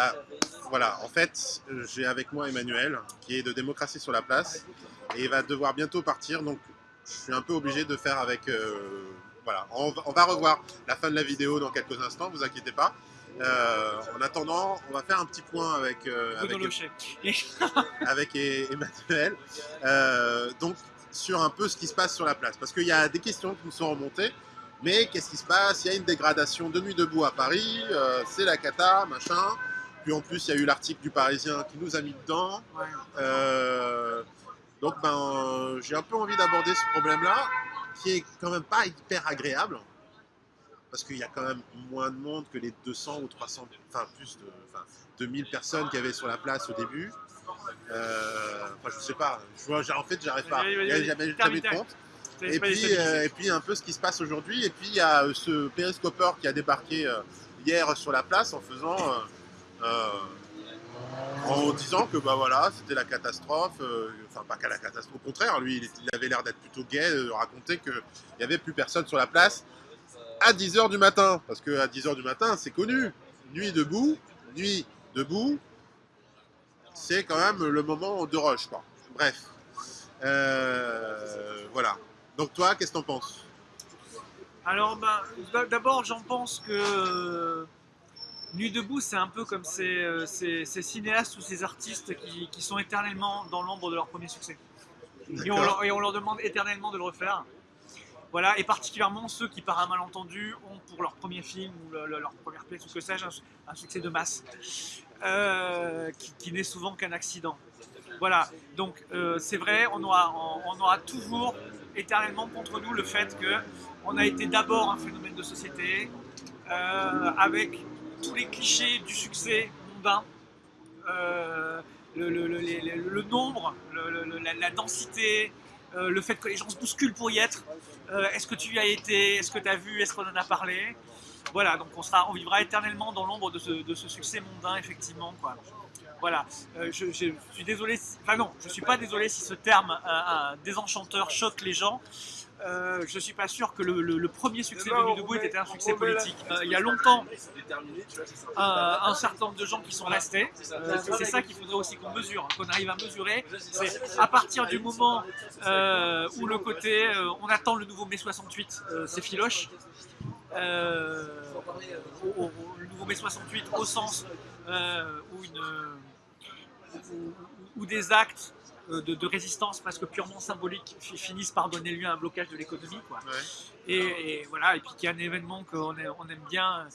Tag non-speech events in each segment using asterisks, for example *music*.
Bah, voilà, en fait, j'ai avec moi Emmanuel, qui est de Démocratie sur la place, et il va devoir bientôt partir, donc je suis un peu obligé de faire avec... euh, voilà, on va, on va revoir la fin de la vidéo dans quelques instants, vous inquiétez pas. Euh, en attendant, on va faire un petit point avec, euh, avec, *laughs* avec E- Emmanuel, donc sur un peu ce qui se passe sur la place. Parce qu'il y a des questions qui nous sont remontées, mais qu'est-ce qui se passe? Il y a une dégradation de nuit debout à Paris, euh, c'est la cata, machin. Puis en plus, il y a eu l'article du Parisien qui nous a mis dedans. Euh, donc ben, j'ai un peu envie d'aborder ce problème-là, qui est quand même pas hyper agréable, parce qu'il y a quand même moins de monde que les 200 ou 300, enfin plus de, enfin, 2000 personnes qu'il y avait sur la place au début. Euh, enfin, je sais pas, je vois, en fait, j'arrive pas, il y a vas-y. jamais jamais de compte. Et puis, euh, et puis un peu ce qui se passe aujourd'hui. Et puis il y a ce périscopeur qui a débarqué hier sur la place en faisant, en disant que bah voilà, c'était la catastrophe. euh, enfin pas qu'à la catastrophe. Au contraire, lui, il, avait l'air d'être plutôt gai, de raconter qu'il n'y avait plus personne sur la place à 10h du matin. Parce que à 10h du matin, c'est connu. Nuit debout, nuit debout, c'est quand même le moment de rush. Quoi. Bref. Euh, voilà. Donc toi, qu'est-ce que t'en penses? Alors, bah, d'abord, j'en pense que euh, Nuit debout, c'est un peu comme ces, euh, ces- ces cinéastes ou ces artistes qui, qui sont éternellement dans l'ombre de leur premier succès. Et on, leur, et on leur demande éternellement de le refaire. Voilà, et particulièrement ceux qui, par un malentendu, ont pour leur premier film ou le- le- leur première pièce ou que sais-je, un, su- un succès de masse, euh, qui, qui n'est souvent qu'un accident. Voilà, donc euh, c'est vrai, on aura, on, on aura toujours éternellement contre nous le fait que on a été d'abord un phénomène de société, euh, avec tous les clichés du succès mondain, euh, le, nombre, la, densité, euh, le fait que les gens se bousculent pour y être. Euh, est-ce que tu y as été? Est-ce que tu as vu? Est-ce qu'on en a parlé? Voilà, donc on, on vivra éternellement dans l'ombre de ce, succès mondain, effectivement. Quoi. Voilà, je, suis désolé, enfin non, je suis pas désolé si ce terme désenchanteur choque les gens. Euh, je suis pas sûr que le, le- le premier succès de Nuit debout était un succès politique. Euh, il y a longtemps, un certain nombre de gens qui sont restés. Euh, c'est ça qu'il faudrait aussi qu'on mesure, qu'on arrive à mesurer. C'est à partir du moment où le côté, on attend le nouveau mai 68, euh, c'est filoche. Au- au- le nouveau mai 68 au sens où, une, où- où des actes de, de résistance presque purement symboliques fi- finissent par donner lieu à un blocage de l'économie. quoi. Ouais. Et, et voilà, et puis qu'il y a un événement qu'on aime, on aime bien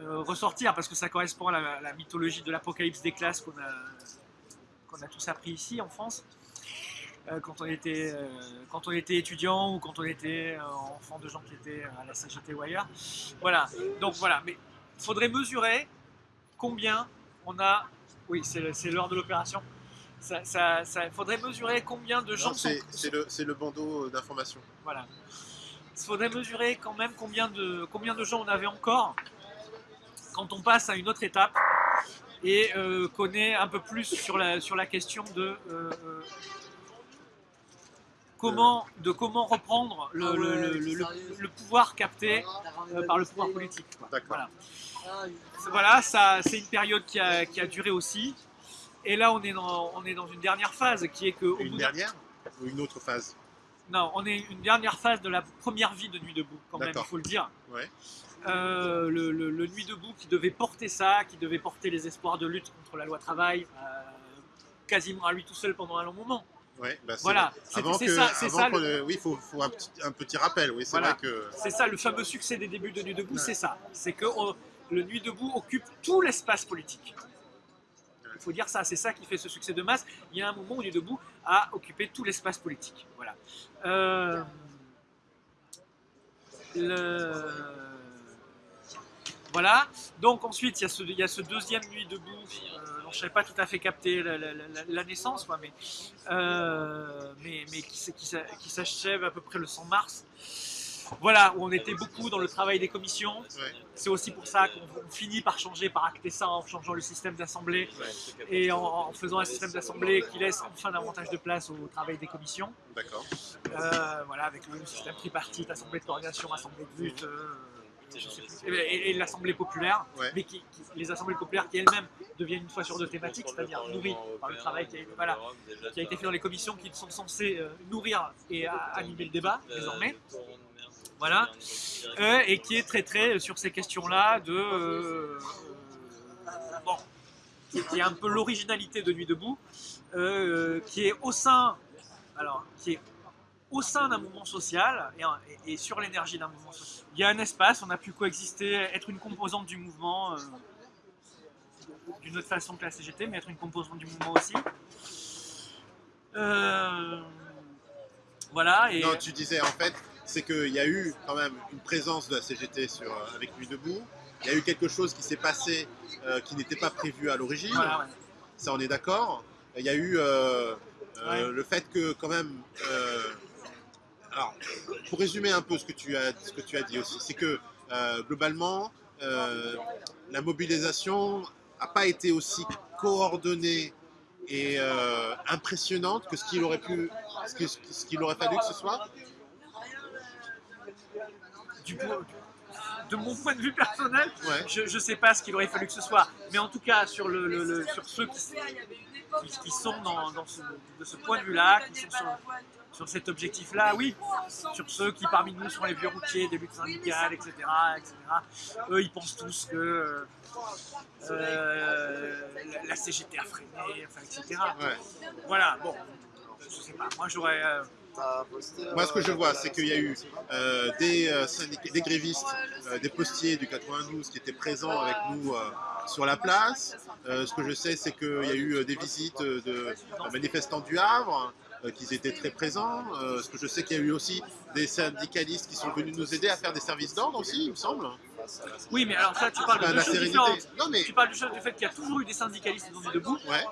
euh, ressortir parce que ça correspond à la, la mythologie de l'apocalypse des classes qu'on a, qu'on a tous appris ici en France. euh, quand, on était, euh, quand on était étudiant ou quand on était euh, enfant de gens qui étaient à la CGT ou ailleurs. Voilà, donc voilà, mais il faudrait mesurer combien on a. Oui, c'est l'heure de l'opération. Ça, ça, ça- faudrait mesurer combien de gens sont, C'est c'est le, c'est le bandeau d'information. voilà. Il faudrait mesurer quand même combien de, combien de gens on avait encore quand on passe à une autre étape et euh, connaît un peu plus sur la, sur la question de euh, euh, comment, de comment reprendre le, le- le- le- le- le pouvoir capté euh, par le pouvoir politique. quoi. D'accord. Voilà. Voilà, ça, c'est une période qui a, qui a duré aussi. Et là, on est dans, on est dans une dernière phase qui est que au Une bout dernière ou une autre phase? Non, on est une dernière phase de la première vie de Nuit debout, quand même, il faut le dire. Ouais. Euh, le, le- le Nuit debout qui devait porter ça, qui devait porter les espoirs de lutte contre la loi travail, euh, quasiment à lui tout seul pendant un long moment. Ouais, bah, Voilà, c'est ça, le- oui, il faut, faut un, petit, un petit rappel. Oui, c'est Voilà. que. c'est ça le fameux succès des débuts de Nuit debout, c'est ça. C'est que on- le Nuit debout occupe tout l'espace politique. Il faut dire ça, c'est ça qui fait ce succès de masse. Il y a un moment où debout a occupé tout l'espace politique. Voilà. Euh, le- Voilà. Donc ensuite, il y a ce, deuxième Nuit debout euh, je n'avais pas tout à fait capté la, naissance, mais, euh, mais, mais qui, s- qui s'a- qui s'achève à peu près le 100 mars. Voilà, où on était beaucoup dans le travail des commissions. Ouais. C'est aussi pour ça qu'on on finit par changer, par acter ça en changeant le système d'assemblée et en, en faisant un système d'assemblée qui laisse enfin davantage de place au travail des commissions. D'accord. Euh, voilà, avec le système tripartite, assemblée de coordination, assemblée de lutte, euh, plus, et, et l'Assemblée populaire, Ouais. mais qui, qui- les assemblées populaires qui elles-mêmes deviennent une fois sur deux thématiques, c'est-à-dire nourries par le travail qui a, voilà, qui a été fait dans les commissions qui sont censées euh, nourrir et animer le débat désormais. Voilà. Euh, et qui est très très sur ces questions-là de euh, euh, bon, qui, est un peu l'originalité de Nuit debout, euh, qui est au sein, alors qui est au sein d'un mouvement social et, sur l'énergie d'un mouvement social. Il y a un espace, on a pu coexister, être une composante du mouvement. euh, d'une autre façon que la CGT, mais être une composante du mouvement aussi. Euh, voilà, et Non, tu disais en fait, c'est qu'il y a eu quand même une présence de la CGT sur, euh, avec Nuit debout. Il y a eu quelque chose qui s'est passé euh, qui n'était pas prévu à l'origine. voilà, ouais. Ça, on est d'accord. Il y a eu euh, euh, Ouais. le fait que quand même. alors, pour résumer un peu ce que tu as, ce que tu as dit aussi, c'est que globalement, la mobilisation n'a pas été aussi coordonnée et impressionnante que ce qu'il aurait pu, ce qu'il aurait fallu que ce soit. Du coup, de mon point de vue personnel, Ouais. je ne sais pas ce qu'il aurait fallu que ce soit, mais en tout cas sur, le, le- le- sur ceux qui, qui- qui sont dans, dans ce, de ce point de vue-là, qui sont sur, sur cet objectif-là, oui, sur ceux qui parmi nous sont les vieux routiers des luttes syndicales, etc., etc. Eux, ils pensent tous que euh, la, la CGT a freiné, enfin, etc. Ouais. Voilà, bon, je sais pas, moi j'aurais... euh, Moi, ce que je vois, c'est qu'il y a eu euh, des, euh, des grévistes, euh, des postiers du 92 qui étaient présents avec nous euh, sur la place. Ce que je sais, c'est qu'il y a eu des visites de, manifestants du Havre, euh, qui étaient très présents. Ce que je sais qu'il y a eu aussi des syndicalistes qui sont venus nous aider à faire des services d'ordre aussi, il me semble. Oui, mais alors ça, tu parles de deux choses différentes. Non, mais Tu parles du, fait qu'il y a toujours eu des syndicalistes dans debout, ouais.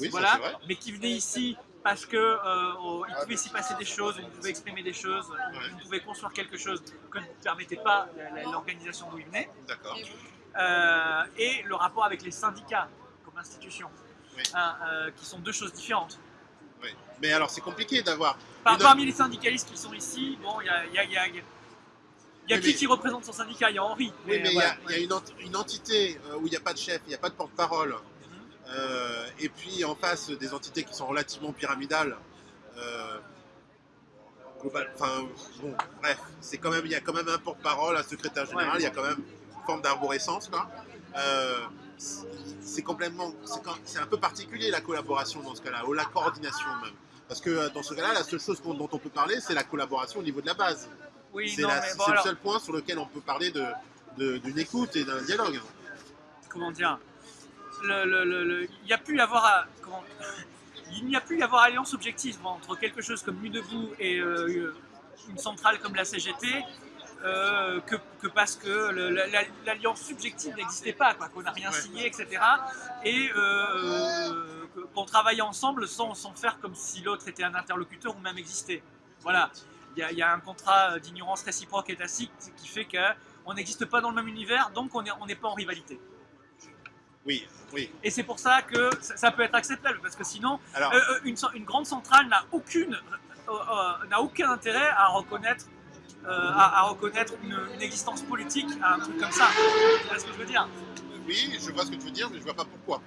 Oui, voilà, mais qui venaient ici parce que euh, il pouvait s'y passer des choses, on pouvait exprimer des choses, on pouvait construire quelque chose que ne permettait pas la- l'organisation d'où ils venaient, D'accord. Euh, et le rapport avec les syndicats comme institution, Oui. hein, euh, qui sont deux choses différentes. Oui. Mais alors, c'est compliqué d'avoir. Par- Parmi les syndicalistes qui sont ici, bon, il y a, il y a- il y a- il y a- il y a Oui, qui mais- qui représente son syndicat? Il y a Henri. Oui, mais il y a, il y a une, ent- une entité euh, où il n'y a pas de chef, il n'y a pas de porte-parole. Euh, et puis en face des entités qui sont relativement pyramidales. euh, global- Enfin, bon, bref, c'est quand même, il y a quand même un porte-parole, un secrétaire général, il y a quand même une forme d'arborescence, quoi. Euh, c'est- complètement, c'est un peu particulier la collaboration dans ce cas-là, ou la coordination même. Parce que dans ce cas-là, la seule chose dont on peut parler, c'est la collaboration au niveau de la base. Oui, C'est bon, le seul point sur lequel on peut parler de- de- d'une écoute et d'un dialogue. comment dire? Le, le- le- le- il n'y a pu y avoir à- comment- *laughs* il n'y a plus y avoir alliance objective entre quelque chose comme Nuit debout et euh, une centrale comme la CGT euh, que, que parce que l'alliance subjective n'existait pas, qu'on n'a rien Ouais. signé, etc. Et euh, qu'on travaillait ensemble sans, sans faire comme si l'autre était un interlocuteur ou même existait. Voilà. Il y, a- y un contrat d'ignorance réciproque et tacite qui fait qu'on n'existe pas dans le même univers, donc on n'est on n'est pas en rivalité. Oui, oui. Et c'est pour ça que ça, ça peut être acceptable, parce que sinon, Alors, euh, euh, une, grande centrale n'a aucune, euh, euh, n'a aucun intérêt à reconnaître, euh, à, à reconnaître une, une existence politique à un truc comme ça. Tu vois ce que je veux dire? Oui, je vois ce que tu veux dire, mais je vois pas pourquoi.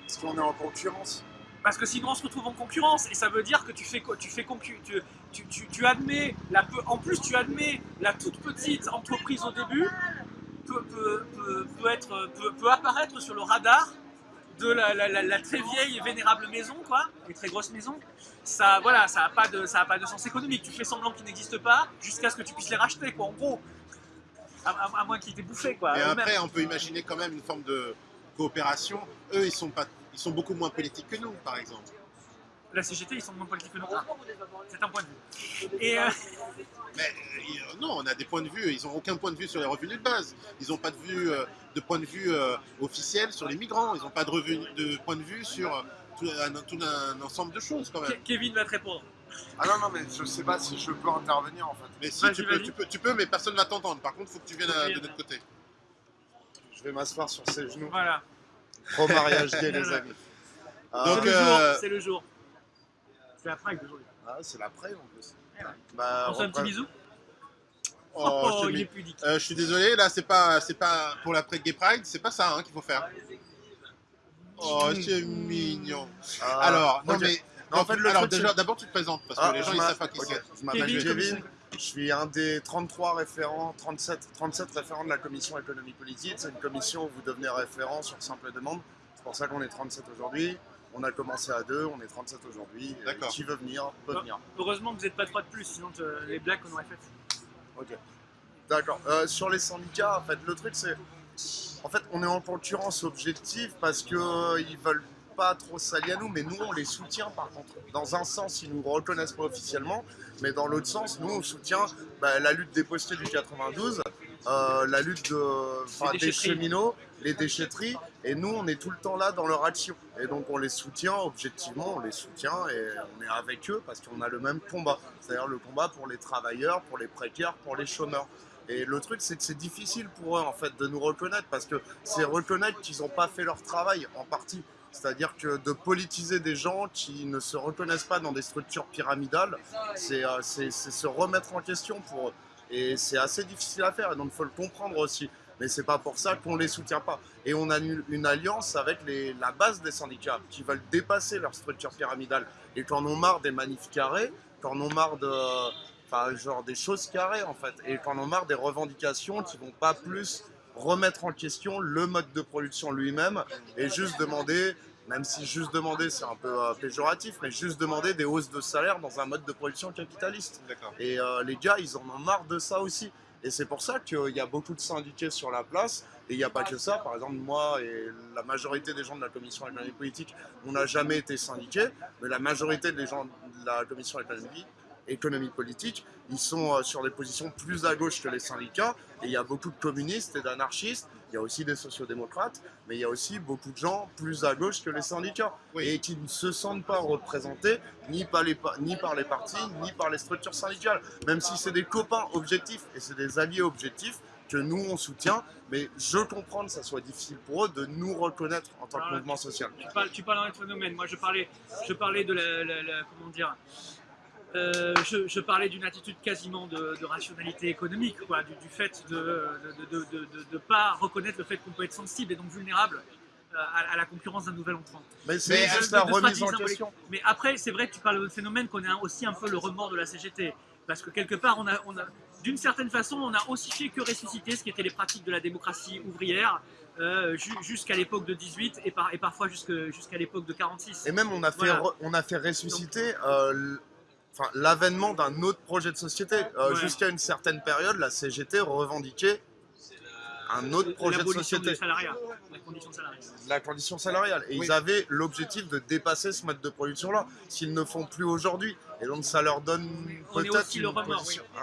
Parce qu'on est en concurrence? Parce que sinon on se retrouve en concurrence, et ça veut dire que tu fais, tu fais concu- tu, tu, tu, tu admets, la peu- en plus tu admets la toute petite entreprise au début peut, peut, peut, peut être, peut, apparaître sur le radar de la, la, la, la très vieille et vénérable maison, quoi, une très grosse maison. Ça, voilà, ça n'a pas de, ça a pas de sens économique. Tu fais semblant qu'ils n'existent pas jusqu'à ce que tu puisses les racheter, quoi, en gros. À, à- à moins qu'ils t'aient bouffé, quoi. Après, on peut imaginer quand même une forme de coopération. Eux, ils sont, pas, ils sont beaucoup moins politiques que nous, par exemple. La CGT, ils sont moins politiques que nous. Ah, C'est un point de vue. Et, euh, Mais euh, non, on a des points de vue. Ils n'ont aucun point de vue sur les revenus de base. Ils n'ont pas de, vue, euh, de point de vue euh, officiel sur les migrants. Ils n'ont pas de, revenu, de point de vue sur tout, un, tout un ensemble de choses, quand même. Ke- Kevin va te répondre. Ah non, non, mais je sais pas si je peux intervenir en fait. Mais si, tu peux, tu, peux, tu peux, mais personne ne va t'entendre. Par contre, il faut que tu viennes à- de notre côté. Je vais m'asseoir sur ses genoux. Voilà. Pro mariage gay, les *laughs* amis. Donc, c'est le euh, jour. C'est le jour. C'est la d'aujourd'hui. ah, c'est l'après en plus. Bah, On fait un petit bisou Oh, je, te il est pudique. Euh, je suis désolé, là, c'est pas, c'est pas pour l'après Gay Pride, c'est pas ça hein, qu'il faut faire. Oh, c'est mignon. Ah, Alors, non ok. mais. Non, en fait, le alors truc, déjà, d'abord tu te présentes parce que Ah, les gens je ils savent pas qui ok, c'est. Je m'appelle Kevin, je suis un des 33 référents, 37, 37 référents de la commission économie politique. C'est une commission où vous devenez référent sur simple demande. C'est pour ça qu'on est 37 aujourd'hui. On a commencé à deux, on est 37 aujourd'hui. Et D'accord. Qui veut venir, peut Ah. venir. Heureusement que vous n'êtes pas trois de plus, sinon te- les blagues qu'on aurait faites. Ok. D'accord. Euh, sur les syndicats, en fait, le truc c'est. En fait, on est en concurrence objective parce qu'ils ils veulent pas trop s'allier à nous, mais nous on les soutient par contre. Dans un sens, ils nous reconnaissent pas officiellement, mais dans l'autre sens, nous on soutient bah, la lutte des postiers du 92, euh, la lutte de, enfin, Les des cheminots, les déchetteries, et nous on est tout le temps là dans leur action. Et donc on les soutient objectivement, on les soutient et on est avec eux parce qu'on a le même combat, c'est-à-dire le combat pour les travailleurs, pour les précaires, pour les chômeurs. Et le truc, c'est que c'est difficile pour eux en fait de nous reconnaître parce que c'est reconnaître qu'ils n'ont pas fait leur travail en partie. C'est-à-dire que de politiser des gens qui ne se reconnaissent pas dans des structures pyramidales, c'est euh, se remettre en question pour eux. Et c'est assez difficile à faire, donc il faut le comprendre aussi. Mais c'est pas pour ça qu'on les soutient pas. Et on a une, alliance avec la base des syndicats qui veulent dépasser leur structure pyramidale et qui en ont marre des manifs carrés, qui en ont marre de, genre des choses carrées en fait, et qui en ont marre des revendications qui vont pas plus remettre en question le mode de production lui-même et juste demander, même si juste demander c'est un peu euh, péjoratif, mais juste demander des hausses de salaire dans un mode de production capitaliste. Et euh, les gars, ils en ont marre de ça aussi. Et c'est pour ça qu'il y a beaucoup de syndiqués sur la place. Et il n'y a pas que ça. Par exemple, moi et la majorité des gens de la commission économique politique, on n'a jamais été syndiqués. Mais la majorité des gens de la commission économique, économie politique, ils sont euh, sur des positions plus à gauche que les syndicats. Et il y a beaucoup de communistes et d'anarchistes. Il y a aussi des sociodémocrates. Mais il y a aussi beaucoup de gens plus à gauche que les syndicats. Oui. Et qui ne se sentent pas représentés ni par, les, ni par les partis, ni par les structures syndicales. Même si c'est des copains objectifs et c'est des alliés objectifs que nous on soutient, mais je comprends que ça soit difficile pour eux de nous reconnaître en tant que Voilà. mouvement social. Tu parles, tu parles d'un phénomène. Moi, je parlais, je parlais de la, la- la- comment dire, euh, je, je parlais d'une attitude quasiment de, de rationalité économique, quoi, du, du fait de ne pas reconnaître le fait qu'on peut être sensible et donc vulnérable euh, à, à la concurrence d'un nouvel entrant. Mais c'est euh, la remise en question. Mais après, c'est vrai que tu parles de phénomène qu'on est un- aussi un peu le remords de la CGT. Parce que quelque part, on a, on a, d'une certaine façon, on a aussi fait que ressusciter ce qui était les pratiques de la démocratie ouvrière euh, ju- jusqu'à l'époque de 18 et, par- et parfois jusqu'à l'époque de 46. Et même on a fait, Voilà. re- on a fait ressusciter euh, enfin, l'avènement d'un autre projet de société. Euh, Ouais. Jusqu'à une certaine période, la CGT revendiquait un autre projet de société. salariat, la condition salariale. la condition salariale. Et Oui. ils avaient l'objectif de dépasser ce mode de production-là, s'ils ne font plus aujourd'hui. Et donc ça leur donne peut-être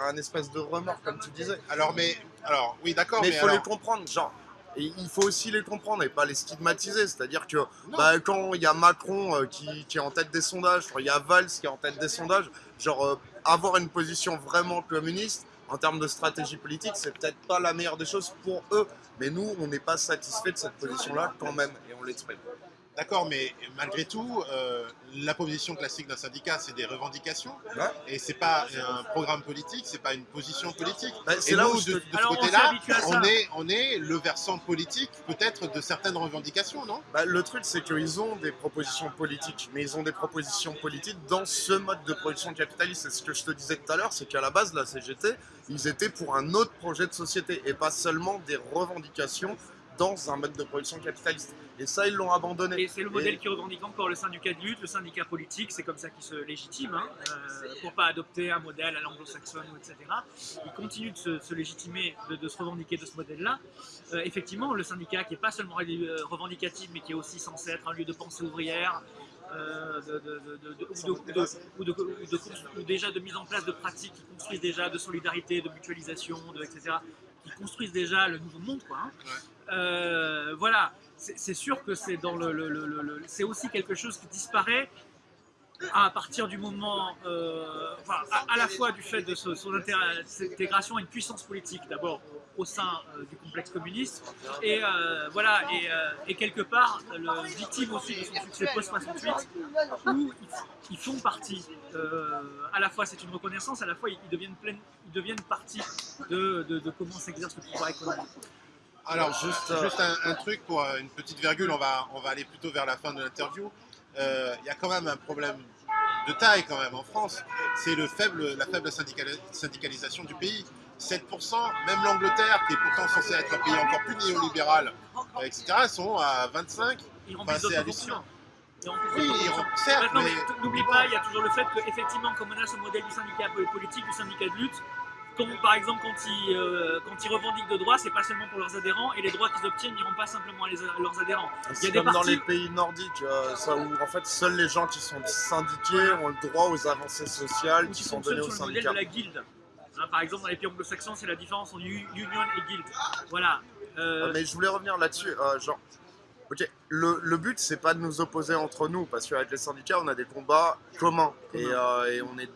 un espèce de remords, comme tu disais. Alors, mais. Alors, oui, d'accord, mais mais. il faut alors- les comprendre, genre. Et il faut aussi les comprendre et pas les stigmatiser. C'est-à-dire que bah, quand il y a Macron euh, qui, qui est en tête des sondages, il y a Valls qui est en tête des sondages, genre euh, avoir une position vraiment communiste en termes de stratégie politique, c'est peut-être pas la meilleure des choses pour eux. Mais nous, on n'est pas satisfait de cette position-là quand même et on l'exprime. D'accord, mais malgré tout, euh, la position classique d'un syndicat, c'est des revendications. Ouais. Et c'est pas un programme politique, c'est pas une position politique. Bah, Et c'est là nous, où de, ce côté-là, on est, on est le versant politique, peut-être, de certaines revendications, non? Bah, le truc, c'est qu'ils ont des propositions politiques, mais ils ont des propositions politiques dans ce mode de production capitaliste. Et ce que je te disais tout à l'heure, c'est qu'à la base, la CGT, ils étaient pour un autre projet de société et pas seulement des revendications dans un mode de production capitaliste. Et ça, ils l'ont abandonné. Et c'est le modèle Et- qui revendique encore le syndicat de lutte, le syndicat politique, c'est comme ça qu'il se légitime, hein, euh, pour pas adopter un modèle à l'anglo-saxonne, etc. Il continue de se, se légitimer, de, de se revendiquer de ce modèle-là. Euh, effectivement, le syndicat qui est pas seulement euh, revendicatif, mais qui est aussi censé être un lieu de pensée ouvrière, ou, déjà de mise en place de pratiques qui construisent déjà de solidarité, de mutualisation, de, etc., qui construisent déjà le nouveau monde. Quoi, hein. Euh, voilà, c'est sûr que c'est aussi quelque chose qui disparaît à partir du moment, euh, à, la fois du fait de son intégration à une puissance politique, d'abord au sein euh, du complexe communiste, et euh, voilà, et, quelque part, victime aussi de son succès post-68, où ils, font partie, à la fois c'est une reconnaissance, à la fois ils, deviennent, pleine, ils deviennent partie de- de comment s'exerce le pouvoir économique. Alors, juste, euh, juste un, un truc pour euh, une petite virgule, on va, on va aller plutôt vers la fin de l'interview. Euh, Il y a quand même un problème de taille quand même en France, c'est le faible, la faible syndicali- syndicalisation du pays. 7%, même l'Angleterre, qui est pourtant censé être un pays encore plus néolibéral, euh, etc., sont à 25. Ils remplissent c'est hallucinant. fonctions. Ils remplissent Oui, certes, Maintenant, mais n'oublie pas, il y a toujours le fait qu'effectivement, comme on a ce modèle du syndicat politique, du syndicat de lutte, comme par exemple quand ils, euh, quand ils revendiquent de droits, c'est pas seulement pour leurs adhérents, et les droits qu'ils obtiennent n'iront pas simplement à, les- à leurs adhérents. C'est des comme dans les pays nordiques, euh, ça, où en fait seuls les gens qui sont syndiqués ont le droit aux avancées sociales qui qui sont données aux le modèle syndicats. de la guilde. Hein, par exemple, dans les pays anglo-saxons, c'est la différence entre union et guild. Voilà. Euh, Euh, mais je voulais revenir là-dessus, genre, ok, le, le but c'est pas de nous opposer entre nous, parce qu'avec les syndicats on a des combats communs et on, est,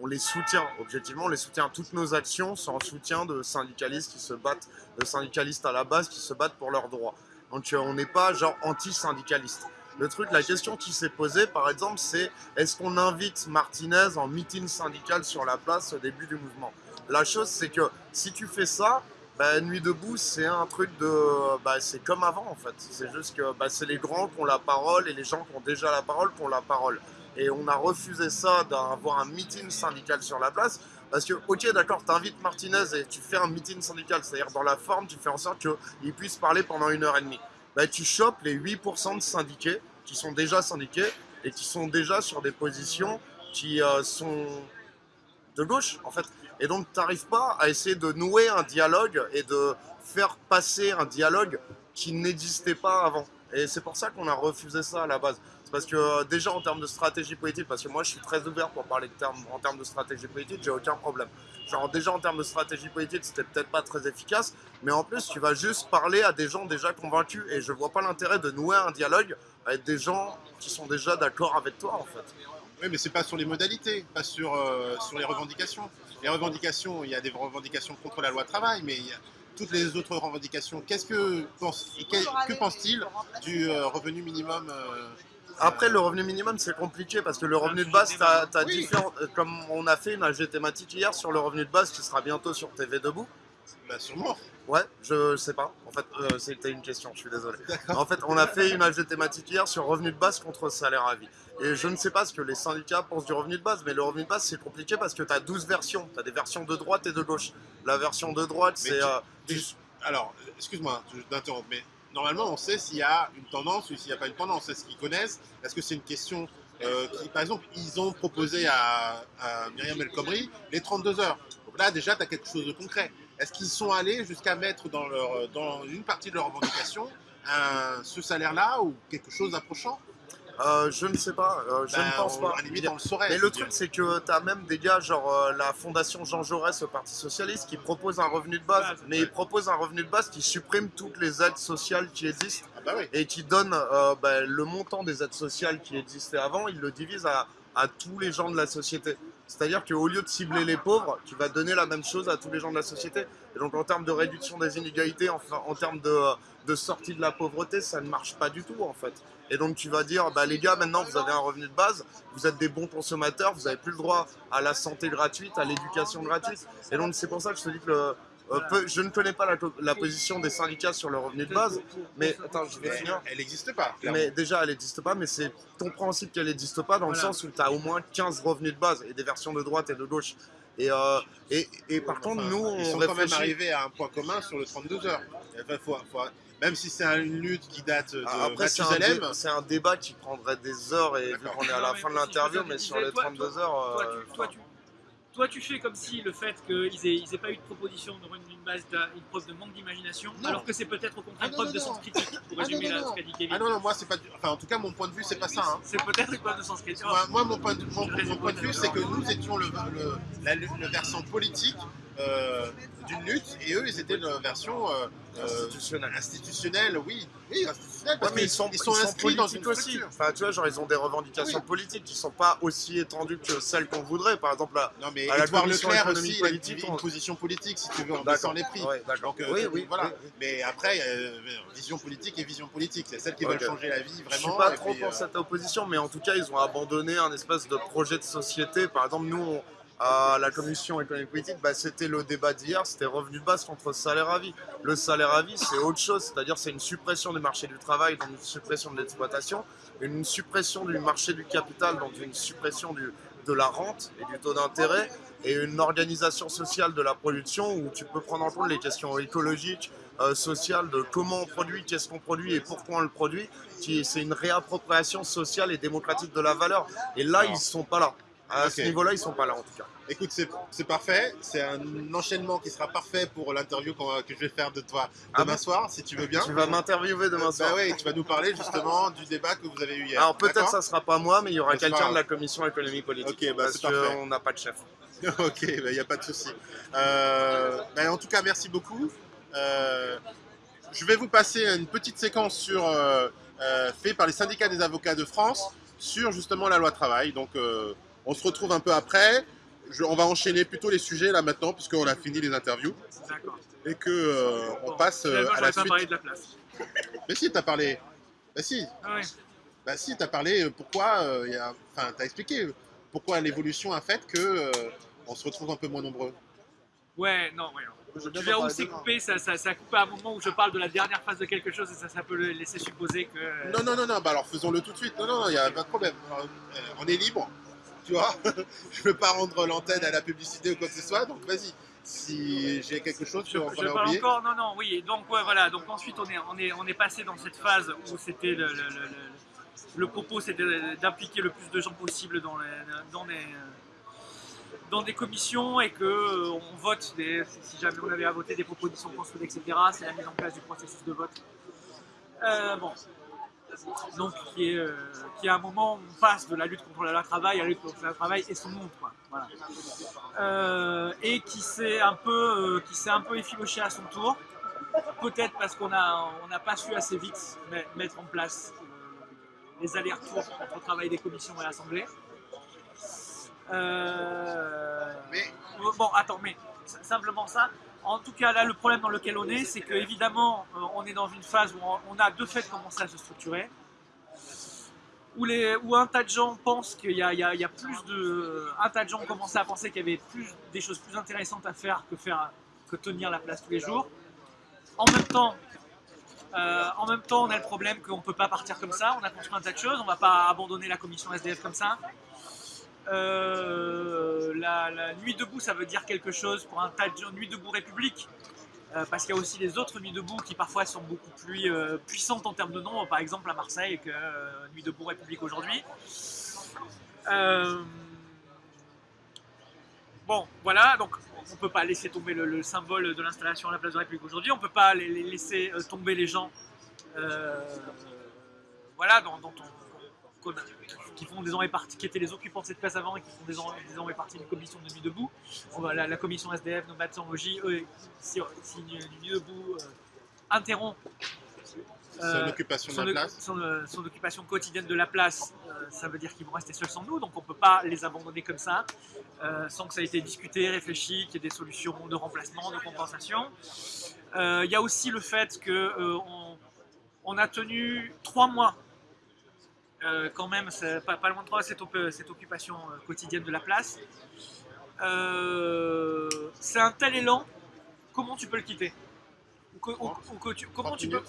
on les soutient, objectivement on les soutient, toutes nos actions sont en soutien de syndicalistes qui se battent, de syndicalistes à la base qui se battent pour leurs droits. Donc euh, on n'est pas genre anti-syndicaliste. Le truc, la question qui s'est posée par exemple c'est est-ce qu'on invite Martinez en meeting syndical sur la place au début du mouvement? La chose c'est que si tu fais ça, bah, Nuit debout, c'est un truc de. Bah, c'est comme avant en fait. C'est juste que bah, c'est les grands qui ont la parole et les gens qui ont déjà la parole qui ont la parole. Et on a refusé ça d'avoir un meeting syndical sur la place. Parce que, ok, d'accord, t'invites Martinez et tu fais un meeting syndical, c'est-à-dire dans la forme, tu fais en sorte qu'il puisse parler pendant une heure et demie. Bah, tu chopes les 8% de syndiqués qui sont déjà syndiqués et qui sont déjà sur des positions qui euh, sont de gauche en fait. Et donc tu n'arrives pas à essayer de nouer un dialogue et de faire passer un dialogue qui n'existait pas avant. Et c'est pour ça qu'on a refusé ça à la base. C'est parce que euh, déjà en termes de stratégie politique, parce que moi je suis très ouvert pour parler en termes de stratégie politique, j'ai aucun problème. Genre déjà en termes de stratégie politique, c'était peut-être pas très efficace, mais en plus tu vas juste parler à des gens déjà convaincus et je vois pas l'intérêt de nouer un dialogue avec des gens qui sont déjà d'accord avec toi en fait. Oui, mais c'est pas sur les modalités, pas sur, euh, sur les revendications. Les revendications, il y a des revendications contre la loi travail, mais il y a toutes les autres revendications. Qu'est-ce que pense, que, que pense-t-il du euh, revenu minimum euh, Après, le revenu minimum, c'est compliqué parce que le revenu de base, tu as, Oui. différents. euh, Comme on a fait une AG thématique hier sur le revenu de base qui sera bientôt sur TV Debout. bah, Sûrement. Ouais, je sais pas. En fait, euh, c'était une question, je suis désolé. En fait, on a fait une AG thématique hier sur revenu de base contre salaire à vie. Et je ne sais pas ce que les syndicats pensent du revenu de base, mais le revenu de base, c'est compliqué parce que tu as 12 versions. Tu as des versions de droite et de gauche. La version de droite, c'est. euh, tu- Alors, excuse-moi d'interrompre, mais normalement, on sait s'il y a une tendance ou s'il n'y a pas une tendance. Est-ce qu'ils connaissent? Est-ce que c'est une question euh, qui, par exemple, ils ont proposé à, à Myriam El Khomri les 32 heures. Donc là, déjà, tu as quelque chose de concret. Est-ce qu'ils sont allés jusqu'à mettre dans, leur, dans une partie de leur revendication un- ce salaire-là ou quelque chose d'approchant? Euh, je ne sais pas. euh, je Ben, ne pense on- pas. À la limite, on le saurait. Mais le truc, c'est que tu as même des gars, genre euh, la fondation Jean Jaurès au Parti Socialiste, qui propose un revenu de base, Ah, mais ils proposent un revenu de base qui supprime toutes les aides sociales qui existent Ah bah oui. et qui donne euh, bah, le montant des aides sociales qui existaient avant, il le divise à, à tous les gens de la société. C'est-à-dire qu'au lieu de cibler les pauvres, tu vas donner la même chose à tous les gens de la société. Et donc en termes de réduction des inégalités, enfin, en termes de, sortie de la pauvreté, ça ne marche pas du tout en fait. Et donc tu vas dire, bah, les gars, maintenant vous avez un revenu de base, vous êtes des bons consommateurs, vous n'avez plus le droit à la santé gratuite, à l'éducation gratuite. Et donc c'est pour ça que je te dis que le- euh, peu- je ne connais pas la, la position des syndicats sur le revenu de base, mais attends, je vais Mais finir. elle n'existe pas. clairement. Mais déjà, elle n'existe pas, mais c'est compréhensible qu'elle n'existe pas dans le sens où tu as au moins 15 revenus de base et des versions de droite et de gauche. Et, euh, et, et par contre, Enfin, nous, ils on sont quand même arrivés à un point commun sur le 32 heures. Enfin, faut- faut- même si c'est un- une lutte qui date de Ah, Après, c'est un, dé- c'est un débat qui prendrait des heures, et vu qu'on est à la fin de l'interview, mais sur les toi- 32 heures. Toi, euh, tu, toi, tu- toi, tu fais comme si le fait qu'ils aient, ils aient pas eu de proposition revenu de base une preuve de manque d'imagination, alors que c'est peut-être au contraire Ah une non, preuve de sens critique, pour Ah résumer non. ce qu'a dit Kevin. ah non, non, moi c'est pas, enfin en tout cas mon point de vue c'est pas ça. hein. C'est peut-être une preuve de sens critique. Moi, mon point de, vue c'est que nous étions la- le versant politique euh, d'une lutte et eux ils étaient dans la version euh, euh, Institutionnel. institutionnelle, oui, oui, institutionnelle, parce Ouais, mais ils sont, ils sont inscrits dans une aussi. Enfin, tu vois, genre, ils ont des revendications politiques qui sont pas aussi étendues que celles qu'on voudrait. Par exemple, là. Non mais À la Leclerc aussi, il a une, politique, une on- position politique si tu veux en baissant les prix. Ouais. Donc, euh, oui, oui, voilà. Mais après, vision politique et vision politique, c'est celles qui Ok. veulent changer la vie Je vraiment. suis pas trop pour cette opposition, mais en tout cas, ils ont abandonné un espèce de projet de société. Par exemple, nous, on- à la commission économique politique, bah, c'était le débat d'hier, c'était revenu de base contre salaire à vie. Le salaire à vie, c'est autre chose, c'est-à-dire c'est une suppression du marché du travail, donc une suppression de l'exploitation, une suppression du marché du capital, donc une suppression de la rente et du taux d'intérêt, et une organisation sociale de la production où tu peux prendre en compte les questions écologiques, euh, sociales, de comment on produit, qu'est-ce qu'on produit et pourquoi on le produit. C'est une réappropriation sociale et démocratique de la valeur. Et là, ils sont pas là. À ce niveau-là, ils sont pas là en tout cas. Écoute, c'est parfait. C'est un enchaînement qui sera parfait pour l'interview que je vais faire de toi Ah demain bon soir, si tu veux bien. Tu vas m'interviewer demain Euh, soir. Bah ouais, tu vas nous parler justement *laughs* du débat que vous avez eu hier. Alors peut-être ça sera pas moi, mais il y aura quelqu'un de la commission économie politique. Ok, bah, parce c'est parfait. qu'on n'a pas de chef. *laughs* ok, il n'y a pas de souci. Euh, bah, en tout cas, merci beaucoup. Euh, je vais vous passer une petite séquence sur, euh, euh, fait par les syndicats des avocats de France sur justement la loi travail. Donc, on se retrouve un peu après. Je- on va enchaîner plutôt les sujets là maintenant, puisqu'on a fini les interviews D'accord. et que euh, on Bon, passe euh, à la pas suite. parlé de la place. *laughs* Mais si, t'as parlé. Bah si, Ah ouais. bah si, t'as parlé. euh, Pourquoi euh, il y a... Enfin, t'as expliqué euh, pourquoi l'évolution a fait que euh, on se retrouve un peu moins nombreux. Ouais, non, ouais. Je Tu verras où c'est coupé, ça, ça, ça a coupé à un moment où je parle de la dernière phase de quelque chose et ça, ça peut le laisser supposer que. Non, non, non, non, bah alors faisons-le tout de suite. Non, non, il n'y a pas de problème. On est libre, tu vois. *laughs* je ne veux pas rendre l'antenne à la publicité ou quoi que ce soit, donc vas-y. Si j'ai quelque chose Je, qu'on je parle oublié. encore, non, non, oui. Donc, ouais, voilà. Donc, ensuite, on est, on est, on est passé dans cette phase où c'était le, le, le- le- le propos, c'était d'impliquer le plus de gens possible dans les, dans les, dans des commissions et que euh, on vote des, si jamais on avait à voter des propositions construites, etc. C'est la mise en place du processus de vote. Euh, bon. Donc, qui est, euh, qui est un moment où on passe de la lutte contre le travail à la lutte contre le travail et son monde, quoi. Voilà. Euh, et qui s'est un peu, euh, qui s'est un peu effiloché à son tour. Peut-être parce qu'on a, on n'a pas su assez vite met- mettre en place euh, les allers-retours entre le travail des commissions et l'Assemblée. Mais Bon, attends, mais simplement ça. En tout cas, là, le problème dans lequel on est, c'est que évidemment, euh, on est dans une phase où on, a de fait commencé à se structurer, où, un tas de gens pensent qu'il y a, plus de, un tas de gens ont commencé à penser qu'il y avait plus des choses plus intéressantes à faire que faire que tenir la place tous les jours. En même temps, euh, en même temps, on a le problème qu'on ne peut pas partir comme ça. On a construit un tas de choses. On ne va pas abandonner la commission SDF comme ça. Euh, la, nuit debout, ça veut dire quelque chose pour un tas de gens. Nuit debout République, euh, parce qu'il y a aussi les autres nuits debout qui parfois sont beaucoup plus euh, puissantes en termes de nombre, par exemple à Marseille que Nuit debout République aujourd'hui. Bon, voilà, donc on ne peut pas laisser tomber le, le symbole de l'installation à la place de République aujourd'hui, on ne peut pas laisser tomber les gens voilà, dont, on- qui font désormais partie, qui étaient les occupants de cette place avant et qui font désormais, désormais partie d'une commission de nuit debout. La, la commission SDF, en logis, eux, si, si Nuit debout euh, interrompt son euh, occupation de son, la place. son, son occupation quotidienne de la place, euh, ça veut dire qu'ils vont rester seuls sans nous, donc on ne peut pas les abandonner comme ça, euh, sans que ça ait été discuté, réfléchi, qu'il y ait des solutions de remplacement, de compensation. Il y a aussi le fait qu'on on, on a tenu trois mois, euh, quand même, pas, pas loin de trois, cette, op- cette occupation euh, quotidienne de la place. Euh, c'est un tel élan, comment tu peux le quitter? Ou que- ou- ou que tu- Comment 30 tu peux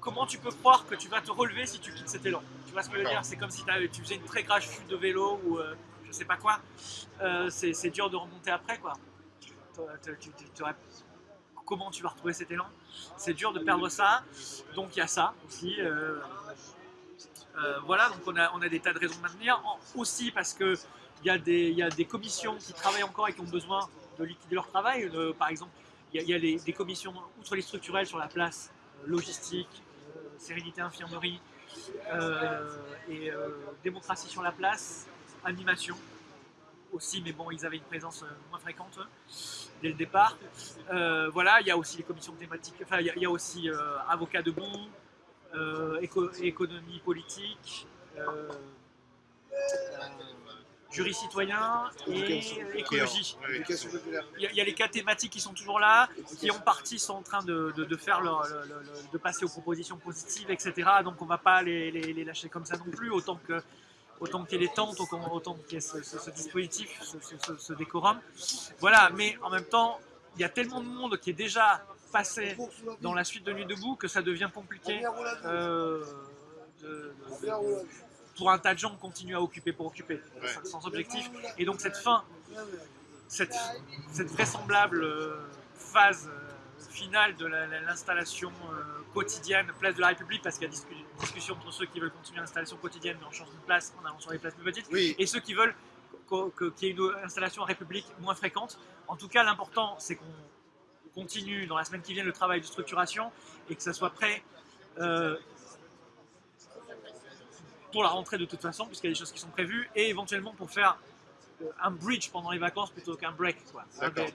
comment tu peux croire que tu vas te relever si tu quittes cet élan? Tu vois ce que je veux dire? C'est comme si tu faisais une très grave chute de vélo ou euh, je sais pas quoi. C'est dur de remonter après quoi. Tu- tu- comment tu vas retrouver cet élan? C'est dur de perdre ça. Donc il y a ça aussi. euh, euh, voilà, donc on a, des tas de raisons de maintenir. En- aussi parce que il y, a des- y a des commissions qui travaillent encore et qui ont besoin de liquider leur travail. Euh, par exemple, il y a, des commissions, outre les structurelles sur la place, euh, logistique, sérénité infirmerie et démocratie sur la place, animation. aussi, mais bon, ils avaient une présence moins fréquente dès le départ. Voilà, il y a aussi les commissions thématiques, enfin, il y y a aussi avocats debout, éco- économie politique, euh, euh, jury citoyen et écologie. Il y, a, il y a les cas thématiques qui sont toujours là, qui en partie sont en train de, de- de faire leur, le- le- le- de passer aux propositions positives, etc. Donc on va pas les, les- les lâcher comme ça non plus, autant que autant qu'il y ait les tentes, autant, qu'il y ait ce, ce- ce dispositif, ce, ce- ce- ce décorum. Voilà, mais en même temps, il y a tellement de monde qui est déjà passé dans la suite de Nuit debout que ça devient compliqué euh, de- de- de- pour un tas de gens de continuer à occuper pour occuper, Ouais. sans, objectif. Et donc cette fin, cette, cette vraisemblable euh, phase euh, finale de la- la- l'installation quotidienne place de la République, parce qu'il y a discu- discussion entre ceux qui veulent continuer l'installation quotidienne mais en changeant de place en allant sur les places plus petites, Oui, et ceux qui veulent qu'il y ait une installation en République moins fréquente. En tout cas, l'important, c'est qu'on continue dans la semaine qui vient le travail de structuration et que ça soit prêt euh, pour la rentrée de toute façon, puisqu'il y a des choses qui sont prévues, et éventuellement pour faire un bridge pendant les vacances plutôt qu'un break. Quoi. Hein, voilà.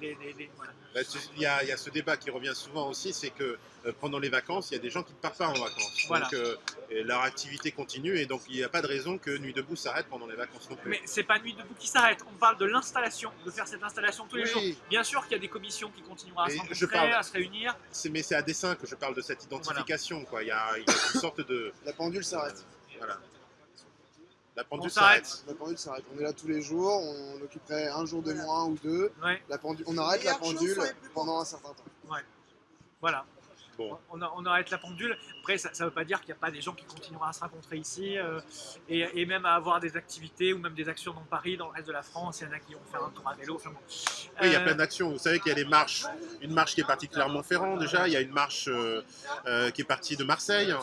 bah, il y, a, il y a ce débat qui revient souvent aussi, c'est que euh, pendant les vacances, il y a des gens qui ne partent pas en vacances. Voilà. Donc euh, leur activité continue et donc il n'y a pas de raison que Nuit debout s'arrête pendant les vacances non plus. Mais c'est pas Nuit debout qui s'arrête, on parle de l'installation, de faire cette installation tous les Oui, jours. Bien sûr qu'il y a des commissions qui continueront à se rencontrer, parle- à se réunir. c'est- mais c'est à dessein que je parle de cette identification. Quoi. Il, y a, il y a une sorte de... La pendule s'arrête. Voilà. La On pendule s'arrête. La pendule s'arrête. On est là tous les jours, on occuperait un jour de moins ou deux. Ouais, La pendule, on arrête la pendule pendant un certain temps. voilà. Bon. On, arrête la pendule. Après, ça ne veut pas dire qu'il n'y a pas des gens qui continueront à se rencontrer ici euh, et, et même à avoir des activités ou même des actions dans Paris, dans le reste de la France. Il y en a qui vont faire un tour à vélo. Enfin bon. Oui, il y a Euh, plein d'actions. Vous savez qu'il y a des marches. Une marche qui est partie de Clermont-Ferrand déjà. Il y a une marche euh, euh, qui est partie de Marseille.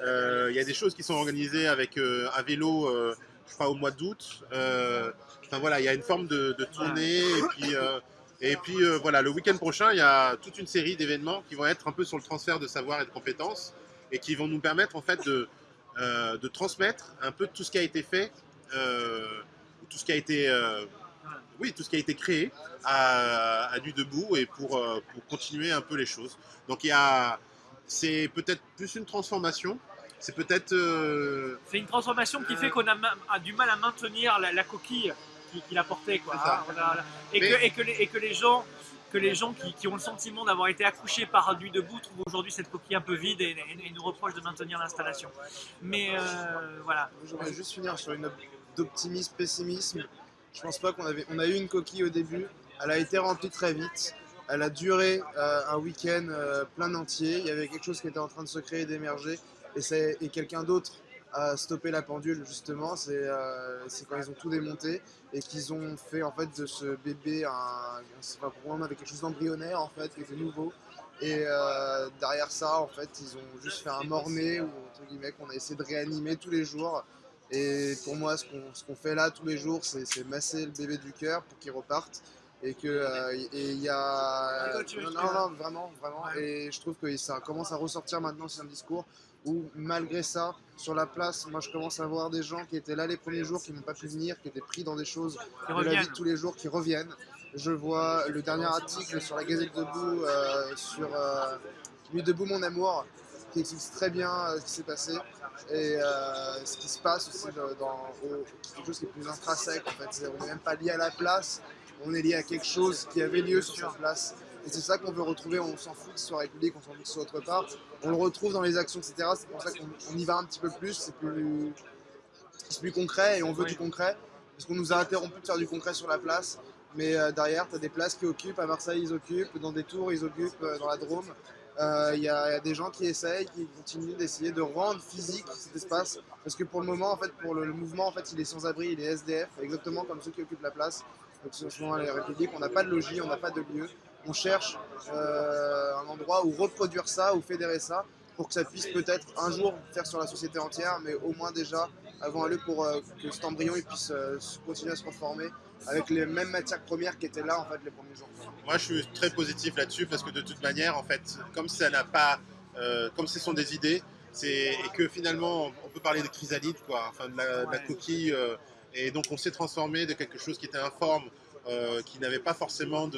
Euh, il y a des choses qui sont organisées avec euh, un vélo, euh, je crois, au mois d'août. Enfin voilà, il y a une forme de, de tournée. Et puis, et puis voilà, le week-end prochain, il y a toute une série d'événements qui vont être un peu sur le transfert de savoir et de compétences et qui vont nous permettre en fait de, de transmettre un peu tout ce qui a été fait, tout ce qui a été, oui, tout ce qui a été créé à, à Nuit debout et pour, pour continuer un peu les choses. Donc il y a, c'est peut-être plus une transformation. C'est peut-être euh, C'est une transformation qui fait qu'on a, du mal à maintenir la, la coquille qui- qu'il a portée. Quoi, C'est ça. hein. On a- et, Mais- que, et, que les, et que les gens, que les gens qui, qui ont le sentiment d'avoir été accouchés par Nuit debout trouvent aujourd'hui cette coquille un peu vide et, et- et nous reprochent de maintenir l'installation. Mais euh, voilà. J'aimerais juste finir sur une note d'optimisme, pessimisme. Je pense pas qu'on avait. On a eu une coquille au début. Elle a été remplie très vite. Elle a duré euh, un week-end euh, plein entier. Il y avait quelque chose qui était en train de se créer d'émerger. Et, et quelqu'un d'autre a stoppé la pendule justement. C'est euh, quand ils ont tout démonté et qu'ils ont fait en fait de ce bébé un, un pour moi, avec quelque chose d'embryonnaire en fait, qui était nouveau. Et euh, derrière ça, en fait, ils ont juste fait un mort-né, ou entre guillemets, qu'on a essayé de réanimer tous les jours. Et pour moi, ce qu'on qu'on fait là tous les jours, c'est masser le bébé du cœur pour qu'il reparte. Et que euh, et il y a. Veux Non, non, non, vraiment, vraiment. Et je trouve que ça commence à ressortir maintenant sur un discours où, malgré ça, sur la place, moi je commence à voir des gens qui étaient là les premiers jours, qui n'ont pas pu venir, qui étaient pris dans des choses de la vie de tous les jours qui reviennent. Je vois le dernier article sur la Gazette Debout, euh, sur euh, Nuit debout mon amour, qui explique très bien euh, ce qui s'est passé et euh, ce qui se passe aussi dans, dans- au- quelque chose qui est plus intrinsèque en fait. C'est- On n'est même pas lié à la place, on est lié à quelque chose qui avait lieu sur cette place. Et c'est ça qu'on veut retrouver, on s'en fout que ce soit République, on s'en fout que ce soit autre part. On le retrouve dans les actions, etc. C'est pour ça qu'on on y va un petit peu plus, c'est plus, concret et on veut du concret. Parce qu'on nous a interrompu de faire du concret sur la place. Mais euh, derrière, tu as des places qui occupent. À Marseille, ils occupent. Dans des tours, ils occupent. euh, dans la Drôme. Euh, Il y, a il y a des gens qui essayent, qui continuent d'essayer de rendre physique cet espace. Parce que pour le moment, en fait, pour le, le mouvement, en fait, il est sans abri, il est SDF, exactement comme ceux qui occupent la place. Donc, ce sont les Républiques. On n'a pas de logis, on n'a pas de lieu. On cherche euh, un endroit où reproduire ça, où fédérer ça, pour que ça puisse peut-être un jour faire sur la société entière, mais au moins déjà avant un lieu pour euh, que cet embryon il puisse euh, continuer à se transformer avec les mêmes matières premières qui étaient là en fait les premiers jours. Moi, je suis très positif là-dessus parce que de toute manière, en fait, comme ça n'a pas, euh, comme ce sont des idées, c'est et que finalement, on peut parler de chrysalide, quoi, enfin de la, de la coquille. euh, Et donc on s'est transformé de quelque chose qui était informe, euh, qui n'avait pas forcément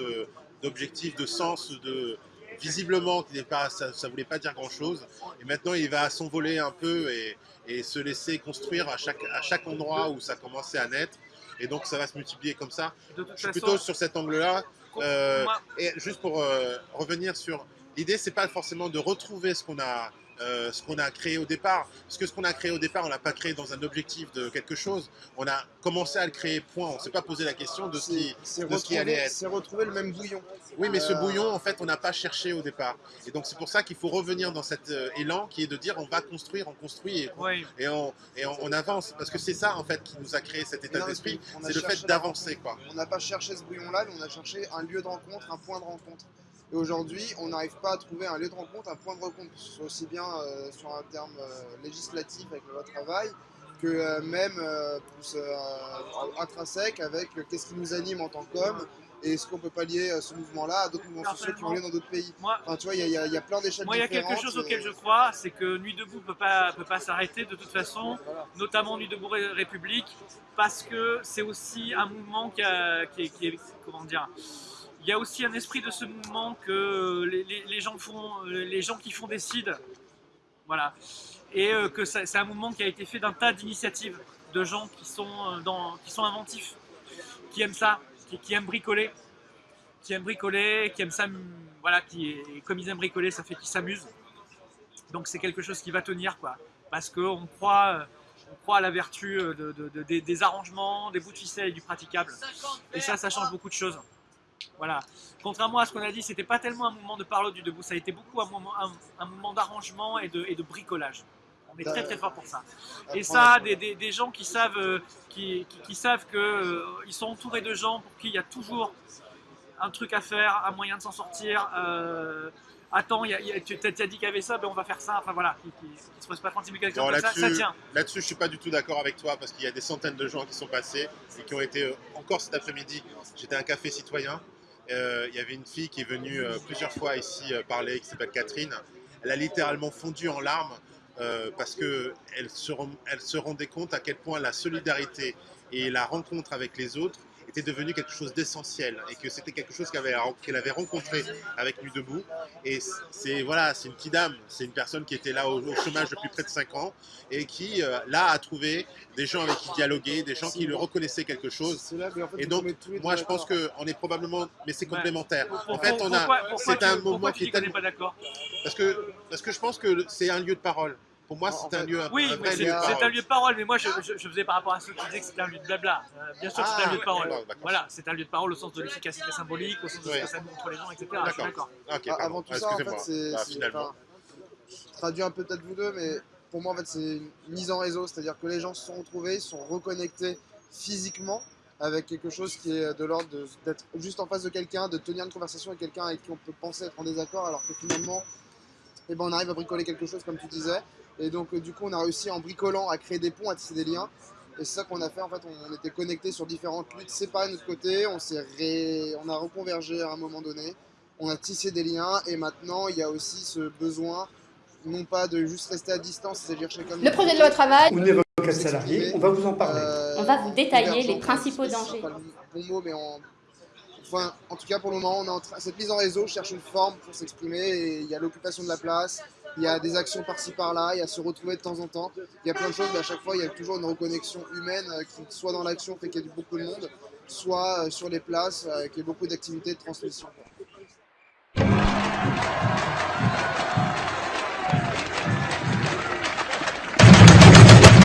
d'objectif, de, sens, de visiblement, qui n'est pas, ça ne voulait pas dire grand-chose. Et maintenant, il va s'envoler un peu et, et se laisser construire à chaque, à chaque endroit où ça commençait à naître. Et donc ça va se multiplier comme ça. Je suis façon, plutôt sur cet angle-là. euh, Et juste pour euh, revenir sur l'idée, c'est pas forcément de retrouver ce qu'on a, euh, ce qu'on a créé au départ, parce que ce qu'on a créé au départ, on l'a pas créé dans un objectif de quelque chose. On a commencé à le créer. Point. On s'est pas posé la question de ce qui, C'est de ce qui allait être. c'est retrouver le même bouillon. Oui, mais ce bouillon, en fait, on n'a pas cherché au départ. Et donc c'est pour ça qu'il faut revenir dans cet euh, élan qui est de dire on va construire, on construit et, Oui, et on, et on, on avance, parce que c'est ça en fait qui nous a créé cet état d'esprit, c'est le fait d'avancer quoi. On n'a pas cherché ce bouillon-là, mais on a cherché un lieu de rencontre, un point de rencontre. Et aujourd'hui, on n'arrive pas à trouver un lieu de rencontre, un point de rencontre, aussi bien euh, sur un terme euh, législatif avec le loi travail, que euh, même plus intrinsèque avec qu'est-ce qui nous anime en tant qu'homme et est-ce qu'on peut pas lier ce mouvement-là à d'autres mouvements sociaux qui ont lieu dans d'autres pays. moi, Enfin, tu vois, il y, a- y y plein d'échelles moi, il y a quelque chose et- auquel je crois, c'est que Nuit debout peut pas peut pas s'arrêter de toute façon, Voilà. notamment Nuit debout Ré- République, parce que c'est aussi un mouvement qui, a- qui est, qui est- comment dire. Il y a aussi un esprit de ce mouvement que les, les- gens font, les gens qui font décident, voilà, et euh, que c'est un mouvement qui a été fait d'un tas d'initiatives de gens qui sont euh, inventifs, qui aiment ça, qui, aiment bricoler, qui aiment bricoler, qui aiment ça, voilà, qui comme ils aiment bricoler, ça fait qu'ils s'amusent. Donc c'est quelque chose qui va tenir, quoi, parce qu'on croit, euh, on croit à la vertu euh, de, de- de- des, des arrangements, des bouts de ficelle et du praticable. Et ça, ça change beaucoup de choses. Voilà. Contrairement à ce qu'on a dit, c'était pas tellement un mouvement de parole du debout, ça a été beaucoup un moment, un, d'arrangement et de, et de bricolage. On est très très fort pour ça. Et ça, des, des- des gens qui savent, euh, qui, qui- qui savent qu'ils sont entourés de gens pour qui il y a toujours un truc à faire, un moyen de s'en sortir. euh, attends, y a- y a- tu as dit qu'il y avait ça, ben on va faire ça. Enfin voilà, qui, qui se pose pas 36 000 questions comme ça, ça tient. Là-dessus, je suis pas du tout d'accord avec toi parce qu'il y a des centaines de gens qui sont passés et qui ont été euh, encore cet après-midi. J'étais à un café citoyen. euh, il y avait une fille qui est venue plusieurs fois ici parler, qui s'appelle Catherine. Elle a littéralement fondu en larmes parce que elle se, rend- elle se rendait compte à quel point la solidarité et la rencontre avec les autres était devenu quelque chose d'essentiel et que c'était quelque chose qu'elle avait, rencontré avec Nuit Debout. Et c'est voilà, c'est une petite dame, c'est une personne qui était là au, au chômage depuis près de 5 ans et qui euh, là a trouvé des gens avec qui dialoguer, des gens qui le reconnaissaient quelque chose. C'est là que, en fait, Et donc, Moi, je pense qu'on est probablement, mais c'est complémentaire. En fait, on a, c'est un pourquoi moment tu qui est tellement, pas d'accord? Parce que parce que je pense que c'est un lieu de parole. Pour moi, c'est un lieu, un, Oui, un mais vrai c'est un lieu de parole, mais moi je, je- je faisais par rapport à ceux qui disaient que c'était un lieu de blabla. Euh, bien sûr que c'est un Ah, lieu de parole. Voilà, c'est un lieu de parole au sens de l'efficacité symbolique, au sens de ce que ça montre les gens, etc. D'accord. Ah. Avant tout Ah, ça, en fait, c'est. Bah, traduis un peu peut-être vous deux, mais pour moi, en fait, c'est une mise en réseau. C'est-à-dire que les gens se sont retrouvés, se sont reconnectés physiquement avec quelque chose qui est de l'ordre d'être juste en face de quelqu'un, de tenir une conversation avec quelqu'un avec qui on peut penser être en désaccord, alors que finalement, eh ben, on arrive à bricoler quelque chose, comme tu disais. Et donc, euh, du coup, on a réussi en bricolant à créer des ponts, à tisser des liens. Et c'est ça qu'on a fait. En fait, on était connectés sur différentes luttes séparées de notre côté. On, s'est ré- on a reconvergé à un moment donné. On a tissé des liens. Et maintenant, il y a aussi ce besoin, non pas de juste rester à distance, c'est-à-dire chacun de Le projet de loi travail, ou n'évoque salarié, on va vous en parler. euh, on va vous détailler les principaux dangers. pas le bon mot, mais en... Enfin, en tout cas, pour le moment, on est en train- cette mise en réseau cherche une forme pour s'exprimer. Et il y a l'occupation de la place, il y a des actions par-ci par-là, il y a se retrouver de temps en temps. Il y a plein de choses, mais à chaque fois, il y a toujours une reconnexion humaine euh, qui, soit dans l'action, fait qu'il y a beaucoup de monde, soit euh, sur les places, euh, qu'il y a beaucoup d'activités de transmission.